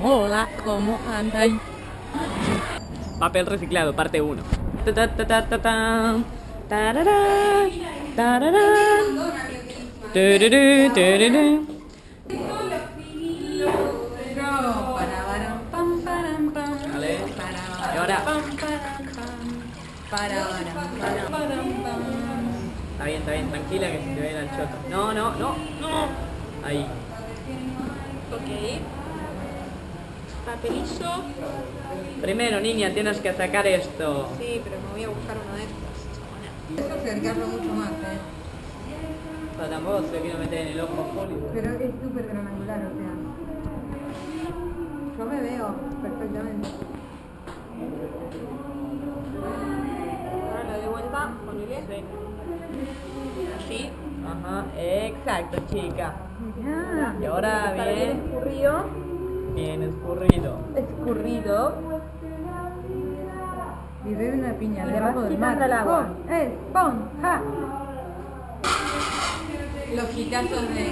Hola, ¿cómo andáis? Papel reciclado, parte 1. Ta ta ta ta ta tan. Tararán, tararán. Tururú, tururú. Vale. Y ahora. Está bien, está bien, tranquila que se te ve el choto. No, no, no, no. Ahí. Ok. Papelillo. Primero, niña, tienes que sacar esto. Sí, pero me voy a buscar uno de estos. Eso acercarlo mucho más, ¿eh? Pero tampoco se quiero meter en el ojo, Juli. Pero es súper granular, o sea. Yo me veo perfectamente. Ahora lo de vuelta, ponele. Así. Ajá, exacto, chica. Y ahora Está bien bien, escurrido. Bien escurrido. Escurrido. y bebe una piña Le debajo vas del mar. el agua. ¡Pon! ¡Eh! ¡Pon! ¡Ja! Los gitazos de,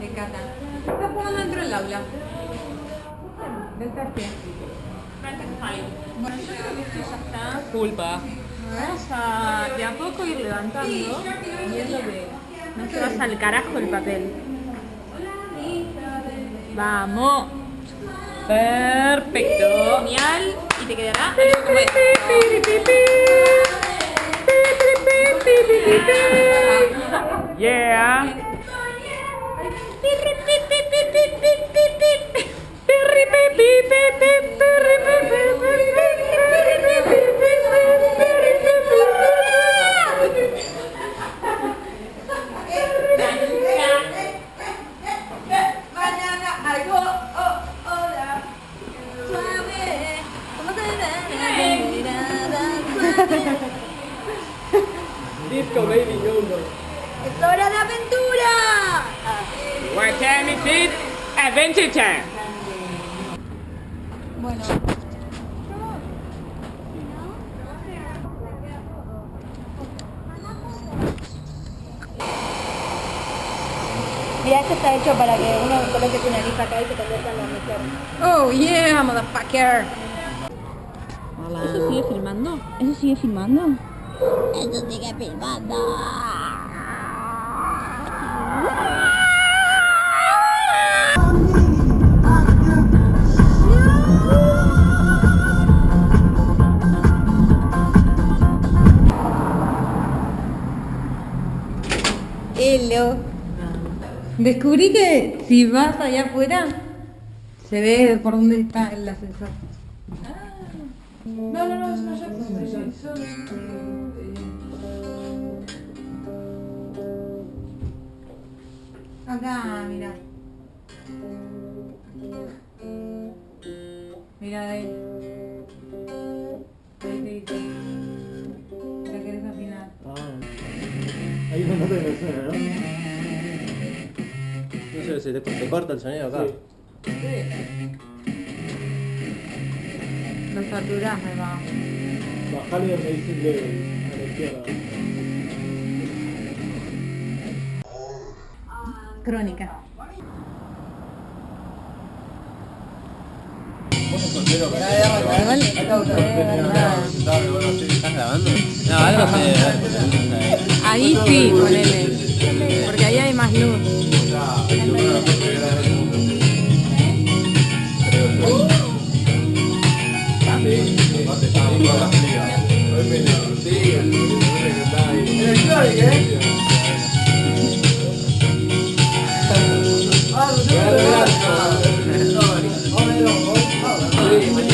de Cata. Está jugando dentro del aula. Del taxi. Bueno, yo creo que esto ya está. Culpa. Vamos a de a poco ir levantando y viendo que no se vaya al carajo el papel. Vamos. Perfecto. Genial. Y te quedará algo como esto. ¡Es hora de aventura! What time is it? Adventure time. Bueno. Mira, esto está hecho para que uno coloque su nariz acá y se convierta en la mujer. Oh, yeah, motherfucker. ¿Eso sigue filmando? ¿Eso sigue filmando? Eso sigue filmando. Hello. Descubrí que si vas allá afuera, se ve por dónde está el ascensor. No, no, no, es una Acá, mira. Mira de ahí. Ahí te dice. La querés afinar. Hay una nota que me suena, ¿no? No sé, se te, te corta el sonido acá. Lo saturás, me va. Bajale a la izquierda. Crónica. ¿Estás grabando? No, algo se... Ahí sí, ponele. Não, ninguém. Ah, não deu nada, cara. Olha, olha, olha.